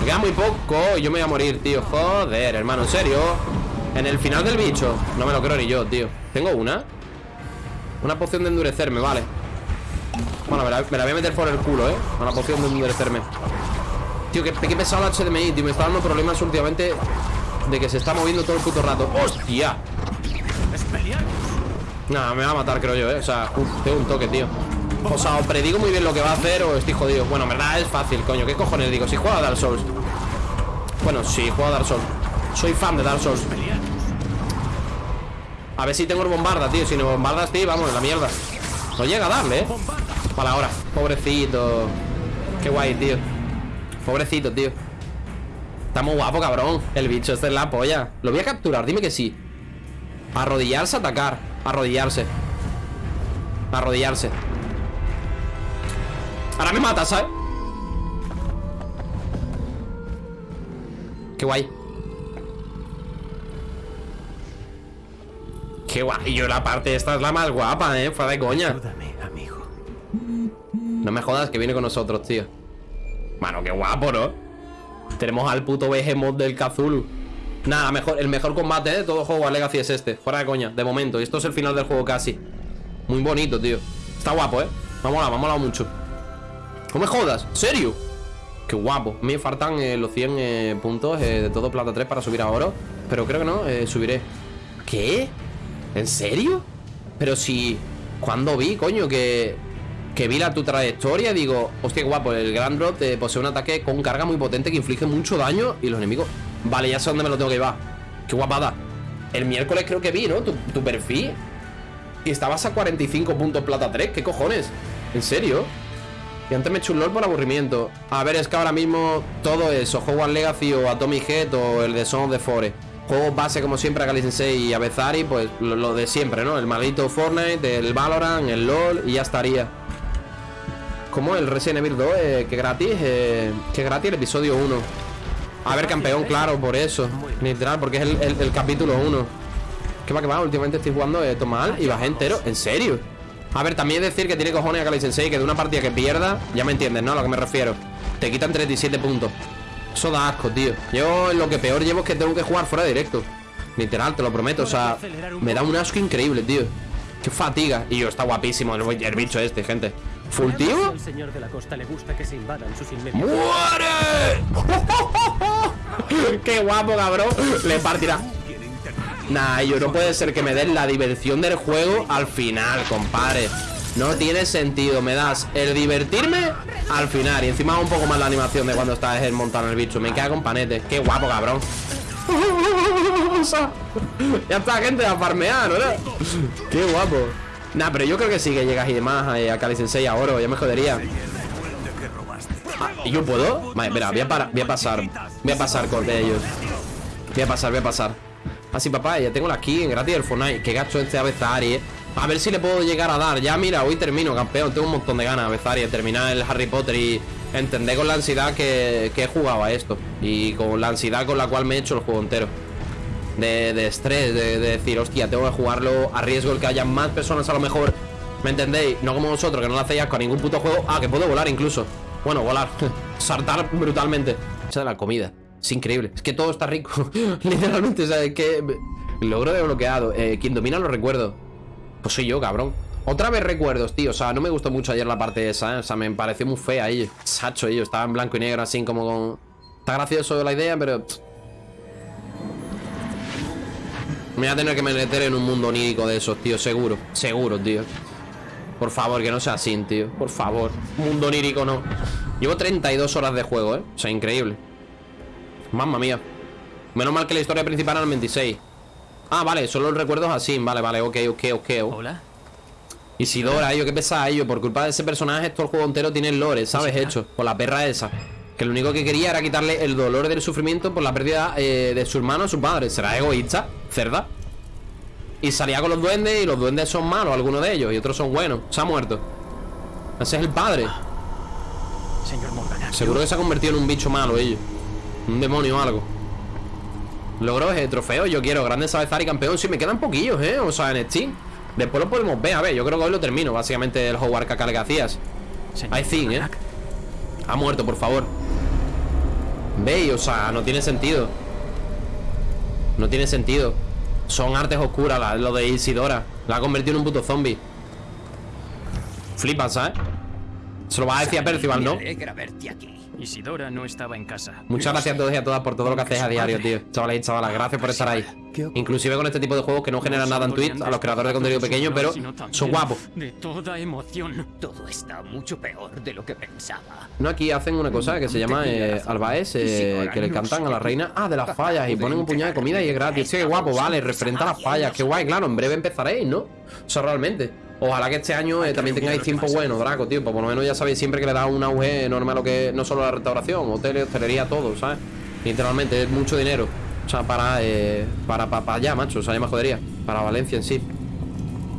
Me queda muy poco y yo me voy a morir, tío. Joder, hermano, en serio En el final del bicho. No me lo creo ni yo, tío. ¿Tengo una? Una poción de endurecerme, vale. Bueno, me la, me la voy a meter por el culo, ¿eh? Una poción de endurecerme. Tío, qué, qué pesado el HDMI, tío. Me está dando problemas últimamente De que se está moviendo todo el puto rato. ¡Hostia! Nada, me va a matar, creo yo, ¿eh? O sea, uf, tengo un toque, tío O sea, o predigo muy bien lo que va a hacer o estoy jodido. Bueno, en verdad es fácil, coño. ¿Qué cojones digo? Si juego a Dark Souls. Bueno, sí, juego a Dark Souls. Soy fan de Dark Souls. A ver si tengo el bombarda, tío. Si no bombardas, tío, vamos, la mierda. No llega a darle, ¿eh? Para ahora Pobrecito. Qué guay, tío. Pobrecito, tío. Está muy guapo, cabrón. El bicho este es la polla. Lo voy a capturar, dime que sí. Arrodillarse, atacar. Arrodillarse. Arrodillarse Ahora me mata, ¿sabes? Qué guay Qué guay Y yo la parte esta es la más guapa, ¿eh? Fuera de coña Ayúdame, amigo. No me jodas que viene con nosotros, tío Mano, qué guapo, ¿no? Tenemos al puto Behemoth del Kazulu Nada, mejor, el mejor combate de todo juego a Legacy es este Fuera de coña, de momento Y esto es el final del juego casi Muy bonito, tío Está guapo, ¿eh? Me ha molado, me ha molado mucho No me jodas, ¿serio? Qué guapo Me faltan eh, los 100 eh, puntos eh, de todo plata 3 para subir a oro Pero creo que no, subiré ¿Qué? ¿En serio? Pero si... ¿Cuándo vi, coño? Que... Que vi la tu trayectoria Digo, hostia, guapo El Grand Drop eh, posee un ataque con carga muy potente Que inflige mucho daño Y los enemigos... Vale, ya sé dónde me lo tengo que llevar Qué guapada El miércoles creo que vi, ¿no? Tu, tu perfil Y estabas a 45 puntos plata 3 ¿Qué cojones? ¿En serio? Y antes me eché un LOL por aburrimiento. A ver, es que ahora mismo todo eso, Hogwarts Legacy o Atomic Head o el de Son of the Forest. Juegos base como siempre a Kali Sensei y a Bezari, pues lo, de siempre, ¿no? El maldito Fortnite, el Valorant, el LOL y ya estaría. Como el Resident Evil 2, eh, que gratis, eh, que gratis el episodio 1. A ver, campeón, claro, por eso. Literal, porque es el, capítulo 1. ¿Qué va, que va? Últimamente estoy jugando esto mal y bajé entero. ¿En serio? A ver, también decir que tiene cojones a Kali Sensei que de una partida que pierda, ya me entiendes, ¿no? A lo que me refiero. Te quitan 37 puntos. Eso da asco, tío. Yo lo que peor llevo es que tengo que jugar fuera de directo. Literal, te lo prometo. O sea, me da un asco increíble, tío. Qué fatiga. Y yo, está guapísimo el, el bicho este, gente. ¿Full tío? Al señor de la costa le gusta que se invadan sus inmediatos. ¡Muere! ¡Qué guapo, cabrón! Le partirá. Nah, yo no puede ser que me den la diversión del juego al final, compadre. No tiene sentido, me das el divertirme al final. Y encima un poco más la animación de cuando estás en montando el bicho. Me queda con panete. Qué guapo, cabrón. Ya está, gente, a farmear, ¿no? Qué guapo. Nah, pero yo creo que sí que llegas y demás eh, a Kali Sensei a oro. Ya me jodería. Ah, ¿Y yo puedo? Vale, voy a, voy a pasar Voy a pasar con ellos Voy a pasar, voy a pasar Así, papá, ya tengo la skin gratis del Fortnite Qué gacho este a Bezari, eh A ver si le puedo llegar a dar Ya, mira, hoy termino, campeón Tengo un montón de ganas, Bezari, de terminar el Harry Potter Y entender con la ansiedad que, que he jugado a esto Y con la ansiedad con la cual me he hecho el juego entero de, de estrés, de, de decir, hostia, tengo que jugarlo a riesgo el que haya más personas a lo mejor. ¿Me entendéis? No como vosotros, que no lo hacéis a ningún puto juego. Ah, que puedo volar incluso. Bueno, volar. Saltar brutalmente. Esa de la comida. Es increíble. Es que todo está rico. Literalmente, o sea, es que. Logro desbloqueado. Eh, quien domina los recuerdos. Pues soy yo, cabrón. Otra vez recuerdos, tío. O sea, no me gustó mucho ayer la parte esa, ¿eh? O sea, me pareció muy fea ahí. Sacho, ellos. Estaba en blanco y negro, así como con. Está gracioso la idea, pero. me voy a tener que meter en un mundo onírico de esos, tío, seguro. Seguro, tío. Por favor, que no sea así, tío. Por favor. Mundo onírico no. Llevo 32 horas de juego, ¿eh? O sea, increíble. Mamma mía. Menos mal que la historia principal era el 26. Ah, vale, solo los recuerdos así. Vale, vale, ok, ok, ok. Hola. Isidora, ello, qué pesada ello. Por culpa de ese personaje, todo el juego entero tiene el lore, ¿sabes? Hecho. Por la perra esa. Que lo único que quería era quitarle el dolor del sufrimiento por la pérdida eh, de su hermano a su padre. ¿Será egoísta? ¿Cerda? Y salía con los duendes y los duendes son malos, algunos de ellos, y otros son buenos. Se ha muerto. Ese es el padre. Señor Morgana. Seguro que se ha convertido en un bicho malo ellos. Un demonio o algo. Logros, eh, trofeo, yo quiero. Grande Sabezar y campeón. Sí, me quedan poquillos, eh. O sea, en Steam. Después lo podemos ver. A ver, yo creo que hoy lo termino. Básicamente el Hogwarts Caca que hacías. I think, eh. Ha muerto, por favor. Veis, o sea, no tiene sentido. No tiene sentido. Son artes oscuras, la- lo de Isidora. La ha convertido en un puto zombie. Flipas, ¿sabes? Se lo va a decir a Percival, ¿no? alegra verte aquí. Isidora no estaba en casa. Muchas gracias a todos y a todas por todo lo que hacéis a diario, tío. Chavales y chavalas, gracias por estar ahí. Inclusive con este tipo de juegos que no generan nada en Twitch, a los creadores de contenido pequeño, pero son guapos. De toda emoción. Todo está mucho peor de lo que pensaba. No, aquí hacen una cosa que se llama eh, albaes, eh, que le cantan a la reina. Ah, de las fallas, y ponen un puñado de comida y es gratis. Sí, qué guapo, vale, referente a las fallas. Qué guay, claro, en breve empezaréis, ¿no? O sea, realmente. Ojalá que este año eh, también tengáis tiempo bueno, Draco, tío. Pues por lo menos ya sabéis siempre que le da un auge enorme a lo que no solo la restauración, hoteles, hostelería, todo, ¿sabes? Literalmente, es mucho dinero. O sea, para, eh, para, para, para allá, macho. O sea, ya me jodería. Para Valencia en sí.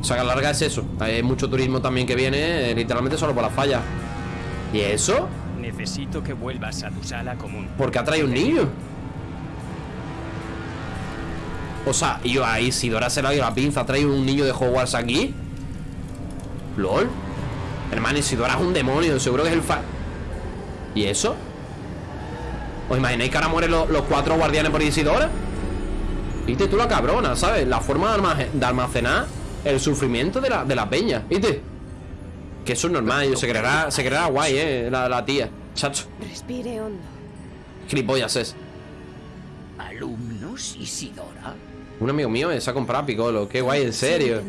O sea, que a la larga es eso. Hay mucho turismo también que viene, eh, literalmente solo por las fallas. ¿Y eso? Necesito que vuelvas a tu sala común. ¿Por qué ha traído un niño? O sea, y yo a Isidora se le ha ido la pinza, ha traído un niño de Hogwarts aquí. ¿Lol? Hermano, Isidora es un demonio, seguro que es el fa... ¿Y eso? ¿Os imagináis que ahora mueren los, los cuatro guardianes por Isidora? Viste tú la cabrona, ¿sabes? La forma de, almace- de almacenar el sufrimiento de la, de la peña, ¿viste? Que eso es normal, yo se creerá, se creerá guay, eh, la, la tía. Chacho, Respire hondo. gilipollas es. ¿Alumnos, Isidora? Un amigo mío se ha comprado a Piccolo. Qué guay, en serio.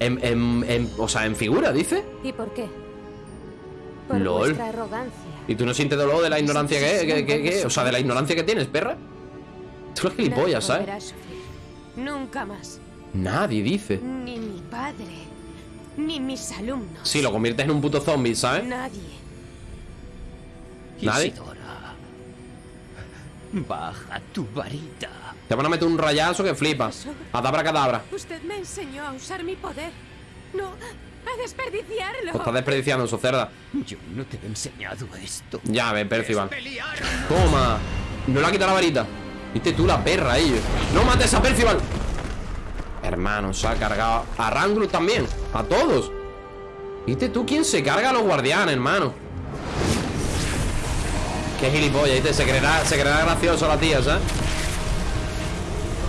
En, en- en- o sea, en figura, dice. ¿Y por qué? Por Lol. vuestra arrogancia. ¿Y tú no sientes dolor de la ignorancia que, que, que- que- O sea, de la ignorancia que tienes, perra? Tú eres gilipollas, Nadie ¿sabes? Nunca más. Nadie dice. Ni mi padre. Ni mis alumnos. Sí, lo conviertes en un puto zombie, ¿sabes? Nadie. Nadie. Isidora. Baja tu varita. Te van a meter un rayazo que flipas. Adabra cadabra. Usted me enseñó a usar mi poder. No a desperdiciarlo. Pues estás desperdiciando eso, cerda. Yo no te he enseñado esto. Ya, ve, Percival. Toma. No le ha quitado la varita. Viste tú la perra, ellos. No mates a Percival. Hermano, se ha cargado a Rangrus también. A todos. ¿Viste tú quién se carga a los guardianes, hermano? Qué gilipollas, ¿viste? Se creerá, se creerá gracioso la tía, ¿sabes?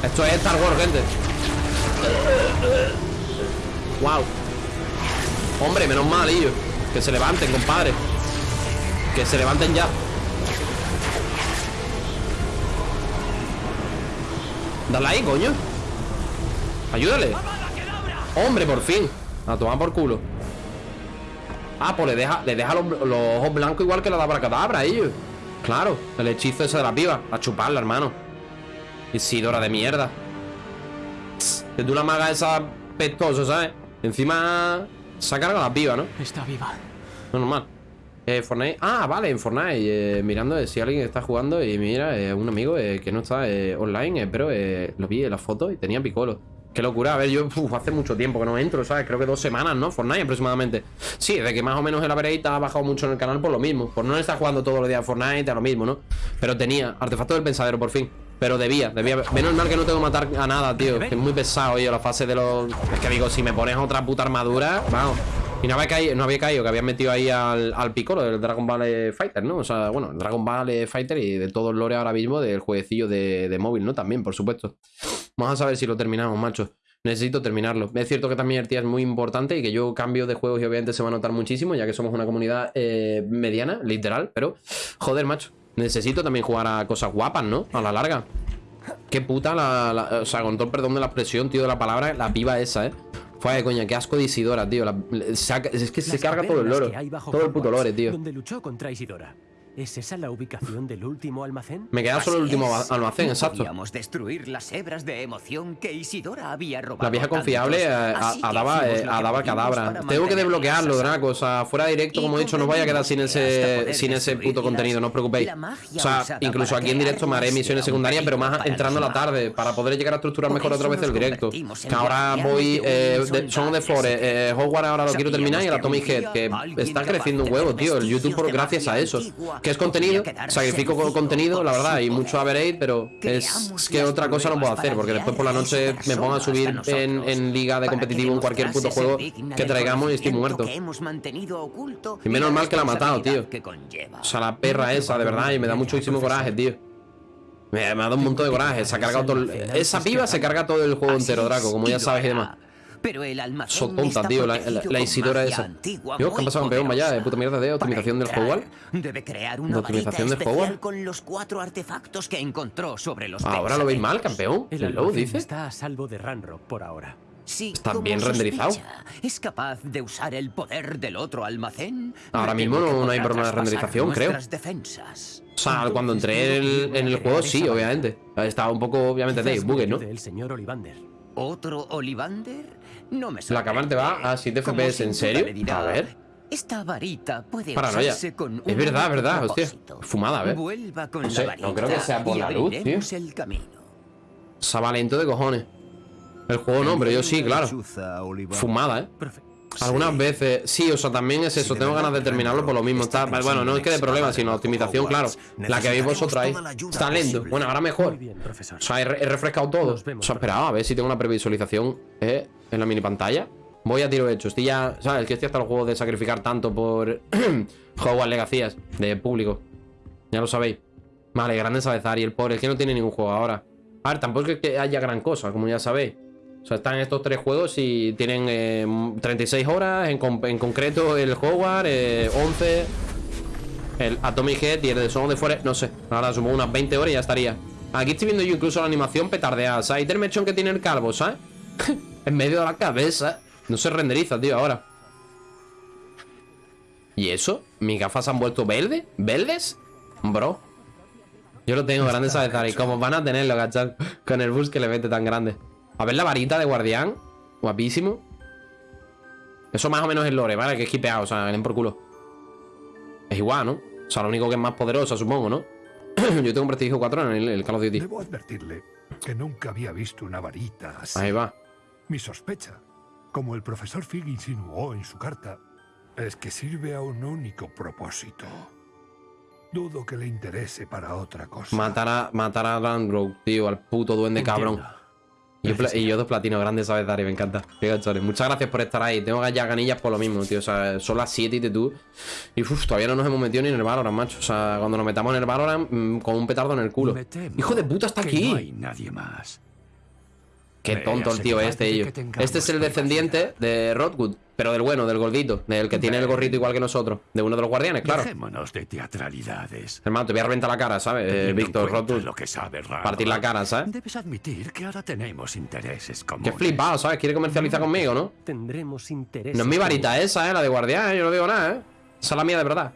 Esto es Star Wars, gente. Wow. Hombre, menos mal, ellos. Que se levanten, compadre. Que se levanten ya. Dale ahí, coño. Ayúdale. Hombre, por fin. A tomar por culo. Ah, pues le deja, le deja los, ojos blancos igual que la de Abracadabra a ellos. Claro, el hechizo ese de la piba. A chuparla, hermano. Isidora de mierda. Es de una maga esa pestosa, ¿sabes? Encima se ha cargado la piba, ¿no? Está viva. No, normal. Eh, Fortnite. Ah, vale, en Fortnite. eh, mirando eh, si alguien está jugando y mira, eh, un amigo que no está online, pero lo vi en la foto y tenía picolo. Qué locura. A ver, yo uf, hace mucho tiempo que no entro, ¿sabes? Creo que dos semanas, ¿no? Fortnite aproximadamente. Sí, de que más o menos el average ha bajado mucho en el canal por lo mismo. Por no estar jugando todos los días a Fortnite, a lo mismo, ¿no? Pero tenía artefacto del pensadero, por fin. Pero debía, debía. Menos mal que no tengo que matar a nada, tío. Es muy pesado, yo, la fase de los. Es que digo, si me pones otra puta armadura, vamos. Y no había caído, no había caído que habían metido ahí al, al Piccolo del Dragon Ball Fighter, ¿no? O sea, bueno, el Dragon Ball Fighter y de todo el lore ahora mismo del jueguecillo de, de móvil, ¿no? También, por supuesto. Vamos a saber si lo terminamos, macho. Necesito terminarlo. Es cierto que también el tía es muy importante y que yo cambio de juegos y obviamente se va a notar muchísimo, ya que somos una comunidad eh, mediana, literal, pero joder, macho. Necesito también jugar a cosas guapas, ¿no? A la larga. Qué puta la, la- O sea, con todo el perdón de la expresión, tío, de la palabra, la piba esa, ¿eh? Fue coña, qué asco de Isidora, tío. la- es que se Las carga todo el loro. Todo el puto lore, tío. Donde luchó contra Isidora. ¿Es esa la ubicación del último almacén? Me queda solo el último es. almacén, exacto. Podíamos destruir las hebras de emoción que Isidora había robado. La vieja confiable eh, a, Así que a daba, hicimos eh, pudimos cadabra. Tengo que desbloquearlo. Draco. O sea, fuera directo, como he dicho, no vaya a quedar sin ese, sin ese puto contenido, no os preocupéis. O sea, incluso aquí en directo me haré misiones secundarias, pero más entrando a la tarde, para poder llegar a estructurar mejor otra vez el directo. Que ahora voy, eh, de- son de. Forest, eh, Hogwarts ahora lo quiero terminar y el Atomic Head, que está creciendo un huevo, tío. El YouTube por gracias a eso. Que es contenido, sacrifico contenido, la verdad, y mucho average, pero es que otra cosa no puedo hacer, porque después por la noche me pongo a subir en, en liga de competitivo en cualquier puto juego que traigamos y estoy muerto. Y menos mal que la ha matado, tío. O sea, la perra esa, de verdad, y me da muchísimo coraje, tío. Me, ha dado un montón de coraje. Se ha cargado todo el- Esa piba se carga todo el juego entero, Draco, como ya sabes y demás. Pero el almacén So tonta, está tío, la, la- la Isidora esa. antigua Dios, ¿qué ha muy pasado, campeón? Vaya, de puta mierda de optimización del Para Hogwarts. entrar, Debe crear ¿De una optimización varita del especial con los cuatro artefactos que encontró sobre los Ahora lo veis mal, campeón. El ¿El dice? está a salvo de Ranrock por ahora. Si, Está bien renderizado. ¿Es capaz de usar el poder del otro almacén? Ahora mismo que no- no hay problema de renderización, creo. defensas. O sea, cuando entré en el, en el juego, sí, obviamente. Estaba un poco, obviamente, de me ¿no? el señor Olivander. ¿Otro Olivander? No me La cámara te va a 7 Como FPS, ¿en serio? A ver. Esta varita puede Paranoia. con Es verdad, verdad, hostia. Fumada, a ver. Vuelva con No sé, la no creo que sea por la luz, tío. el camino. Se va lento de cojones. El juego no, pero yo sí, claro. Fumada, ¿eh? Algunas veces, sí, o sea, también es eso. Tengo ganas de terminarlo por lo mismo. Está, bueno, no es que de problema, sino optimización, claro. La que veis vosotros ahí. Está lento. Bueno, ahora mejor. O sea, he, re- he refrescado todo. O sea, esperaba a ver si tengo una previsualización eh, en la mini pantalla. Voy a tiro hecho. Estoy ya, ¿sabes? Que estoy hasta el juego de sacrificar tanto por Hogwarts Legacías de público. Ya lo sabéis. Vale, grande Sabezar y el pobre es que no tiene ningún juego ahora. A ver, tampoco es que haya gran cosa, como ya sabéis. O sea, están estos tres juegos y tienen eh, 36 horas, en, con- en concreto el Hogwarts, eh, 11, el Atomic Head y el de Son the Forest, no sé. Ahora sumo unas 20 horas y ya estaría. Aquí estoy viendo yo incluso la animación petardeada, ¿sabes? El mechón que tiene el calvo, ¿sabes? en medio de la cabeza. No se renderiza, tío, ahora. ¿Y eso? ¿Mis gafas han vuelto verde? ¿Verdes? Bro. Yo lo tengo grande, ¿sabes? Y como van a tenerlo, ¿cachai? Con el bus que le mete tan grande. A ver la varita de guardián. Guapísimo. Eso más o menos es lore, ¿vale? Que es hipeado, o sea, ven por culo. Es igual, ¿no? O sea, lo único que es más poderosa, supongo, ¿no? Yo tengo un prestigio 4 en el, el Call of Duty. Debo advertirle que nunca había visto una varita así. Ahí va. Mi sospecha, como el profesor Fig insinuó en su carta, es que sirve a un único propósito. Dudo que le interese para otra cosa. Matar a, matar a Landrow, tío, al puto duende cabrón. Entiendo. Y yo, pla- y yo dos platinos grandes, ¿sabes, Dari? Me encanta. Muchas gracias por estar ahí. Tengo ya ganillas por lo mismo, tío. O sea, son las 7 y te tú. Y uf, todavía no nos hemos metido ni en el Valorant, macho. O sea, cuando nos metamos en el Valorant, mm, con un petardo en el culo. Hijo de puta, está que aquí. No hay nadie más. Qué tonto el tío este, ello. Este es el descendiente de Rodwood, pero del bueno, del gordito, del que tiene el gorrito igual que nosotros, de uno de los guardianes, claro. Dejémonos de teatralidades. Hermano, te voy a reventar la cara, ¿sabes? Eh, en Víctor Rodwood. lo que sabe Partir la cara, ¿sabes? Debes admitir que ahora tenemos intereses Qué comunes. flipado, ¿sabes? Quiere comercializar conmigo, ¿no? Tendremos interés. No es mi varita esa, ¿eh? La de guardián, ¿eh? Yo no digo nada, ¿eh? Esa es la mía de verdad.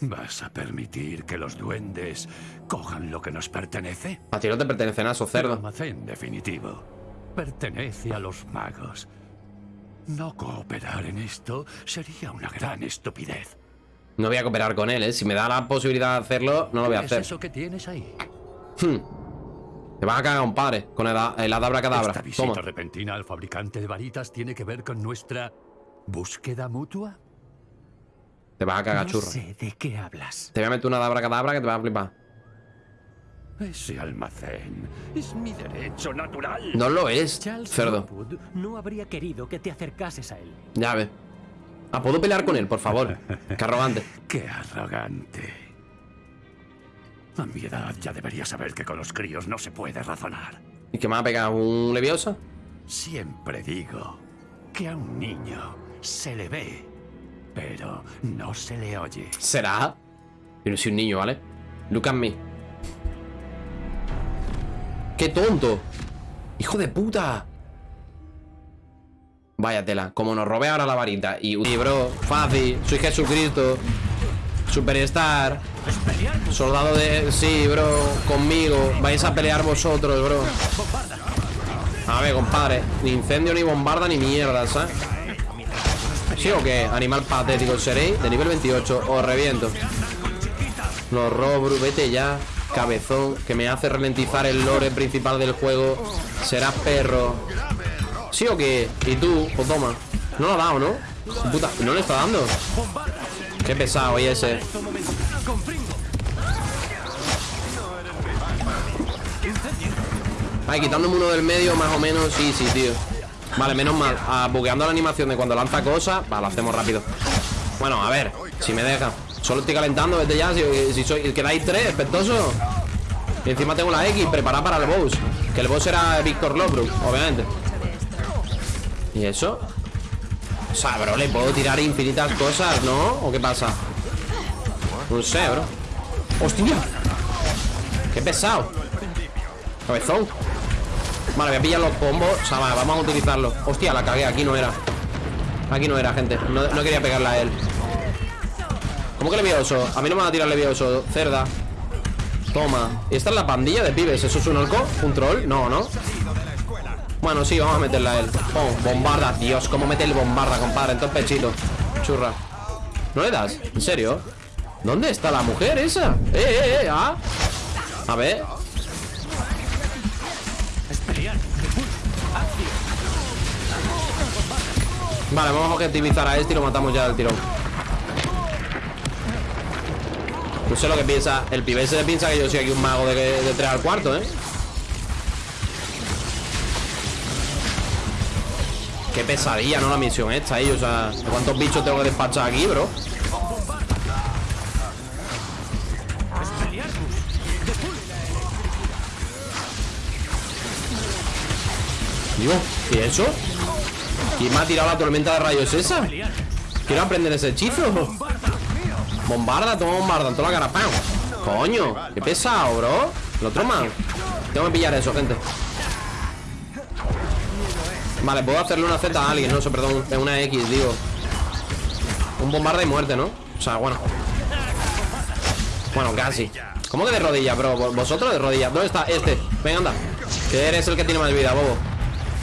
¿Vas a permitir que los duendes cojan lo que nos pertenece? A ti no te pertenecen a esos El cerdos. almacén definitivo pertenece a los magos. No cooperar en esto sería una gran estupidez. No voy a cooperar con él, ¿eh? Si me da la posibilidad de hacerlo, no lo voy a ¿Qué hacer. es eso que tienes ahí? Te vas a cagar, compadre, con el, el adabra cadabra. ¿Esta visita Toma. repentina al fabricante de varitas tiene que ver con nuestra búsqueda mutua? Te vas a cagar, No churro. sé de qué hablas. Te voy a meter una adabra cadabra que te vas a flipar. Ese almacén es mi derecho natural. No lo es, Charles cerdo. Lockwood no habría querido que te acercases a él. Ya ves. Ah, ¿puedo pelear con él, por favor? Qué arrogante. Qué arrogante. A mi edad ya debería saber que con los críos no se puede razonar. ¿Y qué me va a pegar? ¿Un leviosa? Siempre digo que a un niño se le ve, pero no se le oye. ¿Será? No soy un niño, ¿vale? Look at me. ¡Qué tonto! ¡Hijo de puta! Vaya tela. Como nos robe ahora la varita. Y, y bro, fácil. Soy Jesucristo. Superstar. Soldado de... Sí, bro. Conmigo. Vais a pelear vosotros, bro. A ver, compadre. Ni incendio, ni bombarda, ni mierda, ¿sabes? ¿Sí o qué? Animal patético seréis de nivel 28. Os reviento. Lo robo, vete ya. Cabezón, que me hace ralentizar el lore principal del juego. Serás perro. ¿Sí o qué? Y tú, pues toma. No lo ha dado, ¿no? Puta, no le está dando. Qué pesado, y ese. Ay, quitándome uno del medio, más o menos, sí, sí, tío. Vale, menos mal. Ah, bugueando la animación de cuando lanza cosas. Vale, lo hacemos rápido. Bueno, a ver, si me deja. Solo estoy calentando desde ya. Si, si soy, quedáis tres, espectoso. Y encima tengo la X preparada para el boss. Que el boss era Víctor Lobrook, obviamente. ¿Y eso? O sea, bro, le puedo tirar infinitas cosas, ¿no? ¿O qué pasa? No sé, bro. ¡Hostia! ¡Qué pesado! Cabezón. Vale, voy a pillar los combos. O sea, vale, vamos a utilizarlo. Hostia, la cagué. Aquí no era. Aquí no era, gente. No quería pegarla a él. ¿Cómo que levioso? A mí no me va a tirar levioso. Cerda. Toma. ¿Y esta es la pandilla de pibes? ¿Eso es un orco? ¿Un troll? No, ¿no? Bueno, sí, vamos a meterla a él. Bombarda. Dios, ¿cómo mete el bombarda, compadre? En todo el pechito. Churra. ¿No le das? ¿En serio? ¿Dónde está la mujer esa? ¡Eh, eh, eh! ¿Ah? A ver. Vale, vamos a objetivizar a este y lo matamos ya del tirón. No sé lo que piensa. El pibe se piensa que yo soy aquí un mago de, de 3 al cuarto, ¿eh? Qué pesadilla, ¿no? La misión esta, ahí. O sea, ¿cuántos bichos tengo que despachar aquí, bro? Dios, ¿y eso? ¿Quién me ha tirado la tormenta de rayos esa? Quiero aprender ese hechizo Bombarda, toma bombarda en toda la cara ¡Pam! Coño, qué pesado, bro. El otro man Tengo que pillar eso, gente. Vale, puedo hacerle una Z a alguien No, eso, perdón, una X, digo. Un bombarda y muerte, ¿no? O sea, bueno. Bueno, casi. ¿Cómo que de rodillas, bro? Vosotros de rodillas. ¿Dónde está? Este Venga, anda. Que eres el que tiene más vida, bobo.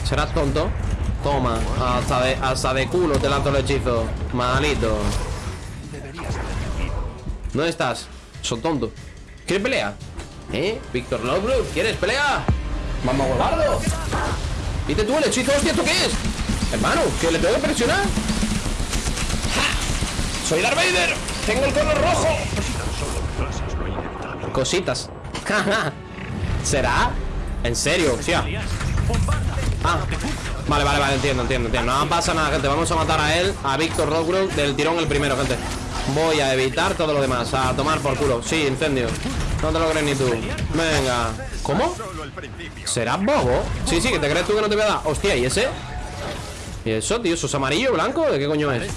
Serás tonto. Toma, hasta de, hasta de culo te lanzo el hechizo. Malito ¿Dónde estás? Son tonto. ¿Quieres pelea? ¿Eh? Víctor Lovelock, ¿quieres pelea? Vamos a guardarlo. ¿Y te tú el hechizo? Hostia, ¿esto qué es? Hermano, ¿que le tengo que presionar? ¡Soy Darth Vader! ¡Tengo el color rojo! Cositas. ¿Será? ¿En serio? Hostia. Ah, vale, vale, vale, entiendo, entiendo, entiendo No pasa nada, gente, vamos a matar a él A Víctor Rockbrook del tirón el primero, gente Voy a evitar todo lo demás A tomar por culo, sí, incendio No te lo crees ni tú Venga ¿Cómo? ¿Será bobo? Sí, sí, que te crees tú que no te voy a dar Hostia, ¿y ese? ¿Y eso, tío? ¿Eso es amarillo, blanco? ¿De qué coño es?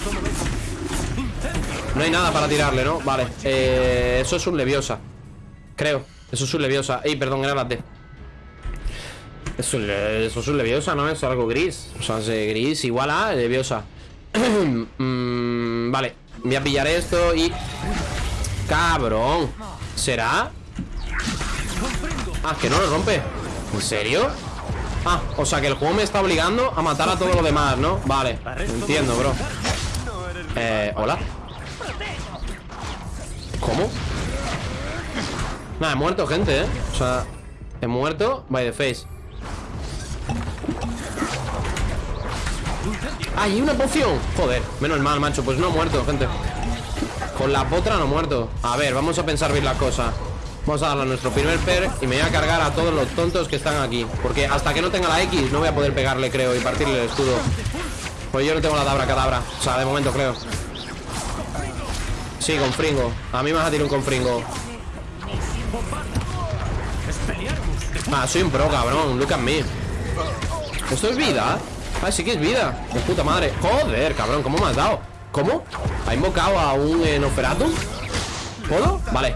No hay nada para tirarle, ¿no? Vale, eh, eso es un leviosa Creo, eso es un leviosa Ey, perdón, era la T eso, eso es un leviosa, ¿no? Es algo gris O sea, es gris igual a leviosa mm, Vale Voy a pillar esto y... Cabrón ¿Será? Ah, que no lo rompe ¿En serio? Ah, o sea que el juego me está obligando a matar a todo lo demás, ¿no? Vale, entiendo, bro Eh, hola ¿Cómo? Nada, he muerto, gente, ¿eh? O sea, he muerto by the face ¡Ay, una poción! Joder, menos mal, macho Pues no ha muerto, gente. Con la potra no muerto. A ver, vamos a pensar bien las cosas Vamos a darle a nuestro primer per Y me voy a cargar a todos los tontos que están aquí. Porque hasta que no tenga la X No voy a poder pegarle, creo Y partirle el escudo. Pues yo no tengo la dabra cadabra. O sea, de momento creo. Sí, con fringo. A mí me vas a tirar un con fringo. Ah, soy un pro, cabrón. Look at me. ¿Esto es vida? Ah, sí que es vida De puta madre Joder, cabrón, ¿cómo me has dado? ¿Cómo? ¿Ha invocado a un eh. Vale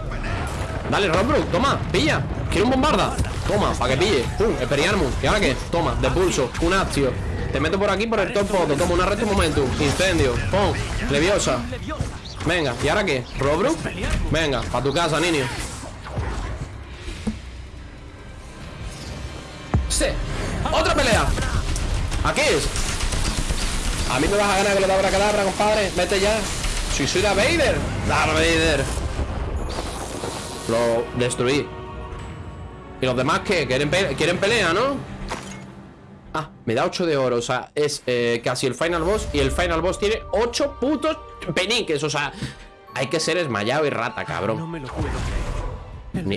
Dale, Robrook, toma, pilla Quiero un bombarda Toma, para que pille Pum, Experiarmus ¿Y ahora qué? Toma, de pulso Un actio Te meto por aquí por el top foto Toma una reto momentum Incendio Pum Leviosa Venga, ¿y ahora qué? ¿Robrook? Venga, para tu casa, niño Sí ¡Otra pelea! ¿A qué es? A mí me vas a ganar con la dabra cadabra, compadre. Vete ya. Si soy Darth Vader. Darth Vader. Lo destruí. ¿Y los demás qué? ¿Quieren, pe ¿Quieren pelea, no? Ah, me da 8 de oro. O sea, es eh, casi el final boss. Y el final boss tiene 8 putos peniques. O sea, hay que ser esmayado y rata, cabrón. No me lo puedo creer. Ni-